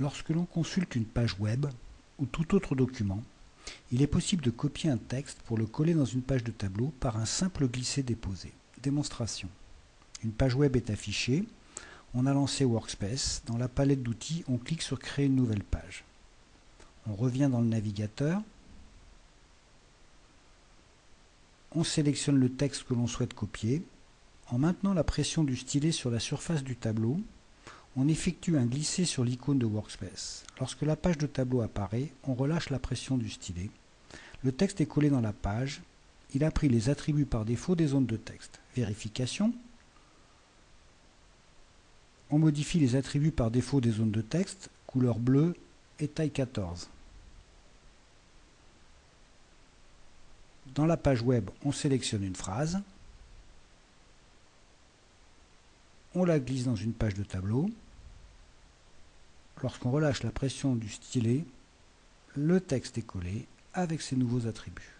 Lorsque l'on consulte une page web ou tout autre document, il est possible de copier un texte pour le coller dans une page de tableau par un simple glisser-déposer. Démonstration. Une page web est affichée, on a lancé Workspace, dans la palette d'outils, on clique sur Créer une nouvelle page. On revient dans le navigateur, on sélectionne le texte que l'on souhaite copier. En maintenant la pression du stylet sur la surface du tableau, on effectue un glisser sur l'icône de Workspace. Lorsque la page de tableau apparaît, on relâche la pression du stylet. Le texte est collé dans la page. Il a pris les attributs par défaut des zones de texte. Vérification. On modifie les attributs par défaut des zones de texte, couleur bleue et taille 14. Dans la page web, on sélectionne une phrase. On la glisse dans une page de tableau. Lorsqu'on relâche la pression du stylet, le texte est collé avec ses nouveaux attributs.